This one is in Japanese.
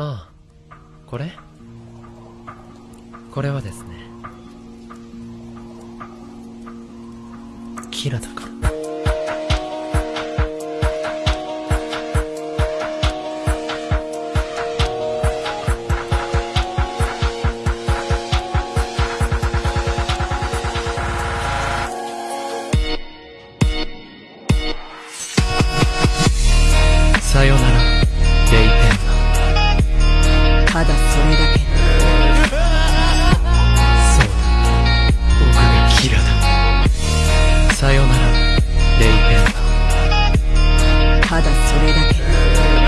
ああこれ？これはですねキラだから。さよなら。Bye.